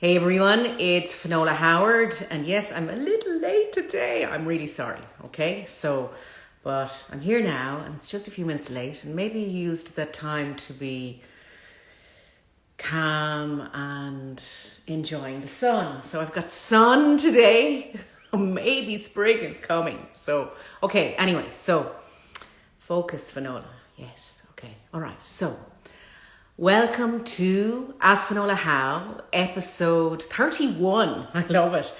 Hey everyone, it's Finola Howard, and yes, I'm a little late today. I'm really sorry, okay? So, but I'm here now, and it's just a few minutes late, and maybe you used that time to be calm and enjoying the sun. So, I've got sun today. maybe spring is coming. So, okay, anyway, so focus, Finola. Yes, okay, all right. So, Welcome to Ask Finola How, episode 31. I love it.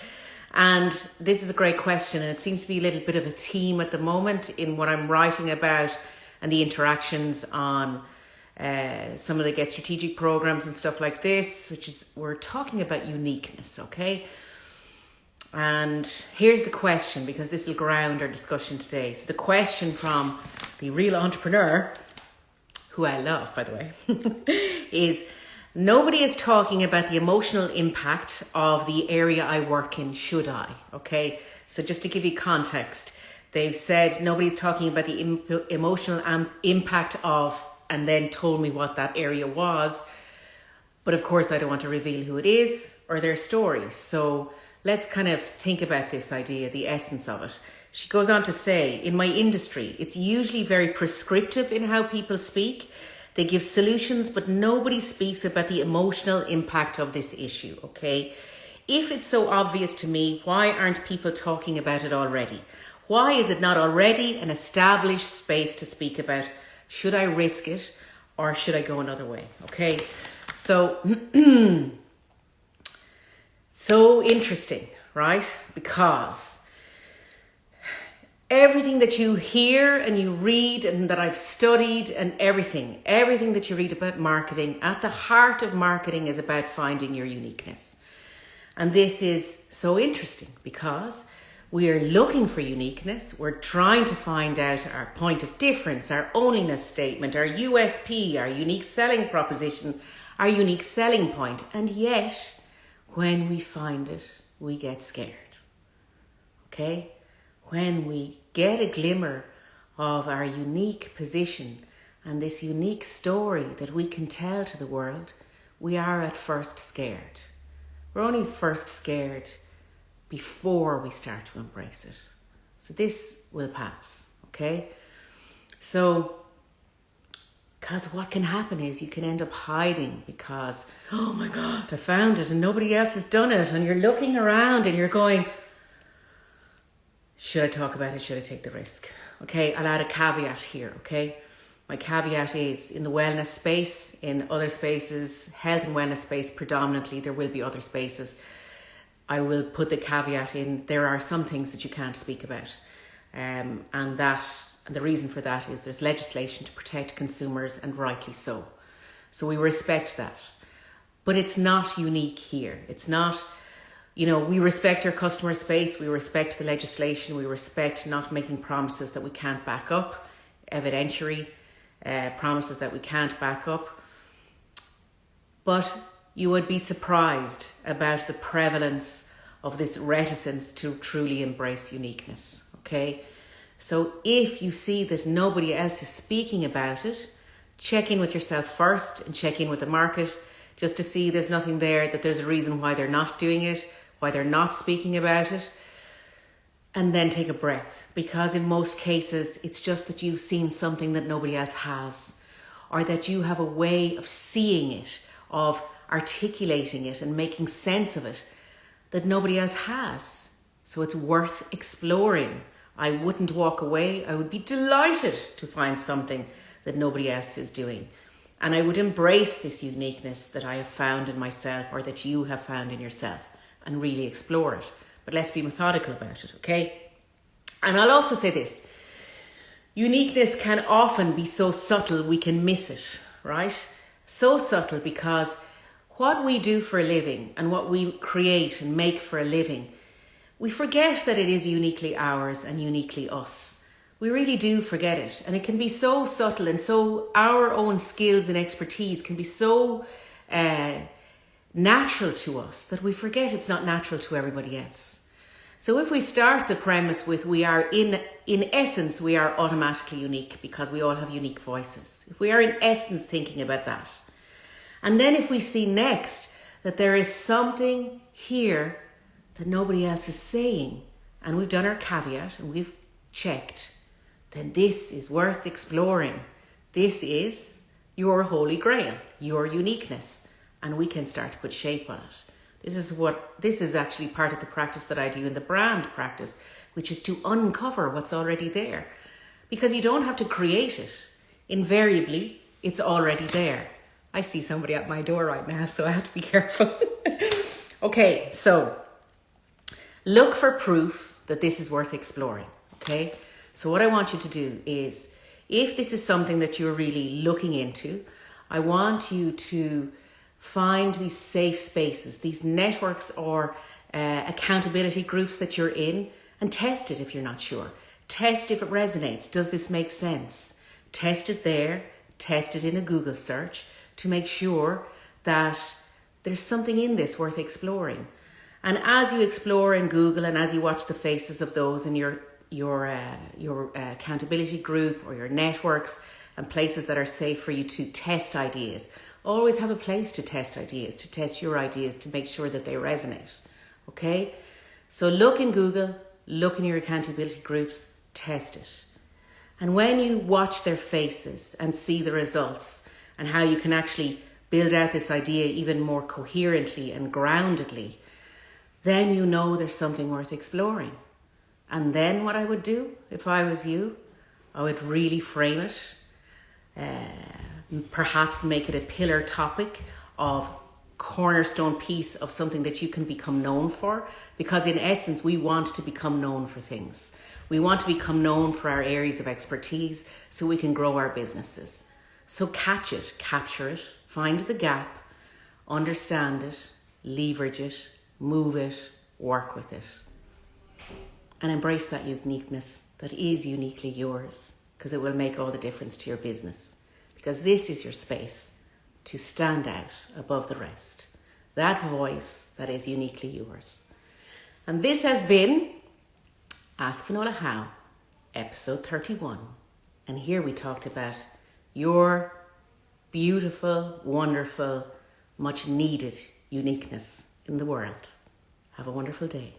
And this is a great question, and it seems to be a little bit of a theme at the moment in what I'm writing about and the interactions on uh, some of the Get Strategic programs and stuff like this, which is we're talking about uniqueness, okay? And here's the question because this will ground our discussion today. So, the question from the real entrepreneur who I love, by the way, is nobody is talking about the emotional impact of the area I work in, should I? Okay, so just to give you context, they've said nobody's talking about the Im- emotional am- impact of, and then told me what that area was. But of course, I don't want to reveal who it is or their story. So let's kind of think about this idea, the essence of it. She goes on to say, in my industry, it's usually very prescriptive in how people speak. They give solutions, but nobody speaks about the emotional impact of this issue, okay? If it's so obvious to me, why aren't people talking about it already? Why is it not already an established space to speak about? Should I risk it or should I go another way? Okay, so, so interesting, right? Because everything that you hear and you read and that I've studied and everything, everything that you read about marketing, at the heart of marketing is about finding your uniqueness. And this is so interesting because we are looking for uniqueness. We're trying to find out our point of difference, our onliness statement, our USP, our unique selling proposition, our unique selling point. And yet, when we find it, we get scared. Okay? When we get a glimmer of our unique position and this unique story that we can tell to the world, we are at first scared. We're only first scared before we start to embrace it. So this will pass, okay? So, because what can happen is you can end up hiding because, oh my God, I found it and nobody else has done it. And you're looking around and you're going, should I talk about it? Should I take the risk? Okay, I'll add a caveat here, okay? My caveat is in the wellness space, in other spaces, health and wellness space predominantly, there will be other spaces. I will put the caveat in there are some things that you can't speak about. Um, and that and the reason for that is there's legislation to protect consumers and rightly so. So we respect that. But it's not unique here. It's not you know, we respect our customer space, we respect the legislation, we respect not making promises that we can't back up, evidentiary uh, promises that we can't back up. But you would be surprised about the prevalence of this reticence to truly embrace uniqueness. Okay, so if you see that nobody else is speaking about it, check in with yourself first and check in with the market just to see there's nothing there, that there's a reason why they're not doing it why they're not speaking about it, and then take a breath. Because in most cases, it's just that you've seen something that nobody else has, or that you have a way of seeing it, of articulating it, and making sense of it that nobody else has. So it's worth exploring. I wouldn't walk away. I would be delighted to find something that nobody else is doing. And I would embrace this uniqueness that I have found in myself or that you have found in yourself and really explore it. But let's be methodical about it, okay? And I'll also say this uniqueness can often be so subtle we can miss it, right? So subtle because what we do for a living and what we create and make for a living, we forget that it is uniquely ours and uniquely us. We really do forget it. And it can be so subtle and so our own skills and expertise can be so uh, natural to us that we forget it's not natural to everybody else. So if we start the premise with we are in in essence we are automatically unique because we all have unique voices. If we are in essence thinking about that. And then if we see next that there is something here that nobody else is saying, and we've done our caveat and we've checked, then this is worth exploring. This is your holy grail, your uniqueness, and we can start to put shape on it. This is what this is actually part of the practice that I do in the brand practice, which is to uncover what's already there. Because you don't have to create it. Invariably, it's already there. I see somebody at my door right now, so I have to be careful. okay, so look for proof that this is worth exploring. Okay, so what I want you to do is if this is something that you're really looking into, I want you to find these safe spaces, these networks or uh, accountability groups that you're in, and test it if you're not sure. Test if it resonates. Does this make sense? Test it there, test it in a Google search to make sure that there's something in this worth exploring. And as you explore in Google and as you watch the faces of those in your your uh, your uh, accountability group or your networks and places that are safe for you to test ideas. Always have a place to test ideas, to test your ideas, to make sure that they resonate. Okay? So look in Google, look in your accountability groups, test it. And when you watch their faces and see the results and how you can actually build out this idea even more coherently and groundedly, then you know there's something worth exploring. And then what I would do if I was you, I would really frame it, uh, perhaps make it a pillar topic of cornerstone piece of something that you can become known for. Because in essence, we want to become known for things. We want to become known for our areas of expertise so we can grow our businesses. So catch it, capture it, find the gap, understand it, leverage it, move it, work with it and embrace that uniqueness that is uniquely yours because it will make all the difference to your business. Because this is your space to stand out above the rest. That voice that is uniquely yours. And this has been Ask Finola How, episode 31. And here we talked about your beautiful, wonderful, much needed uniqueness in the world. Have a wonderful day.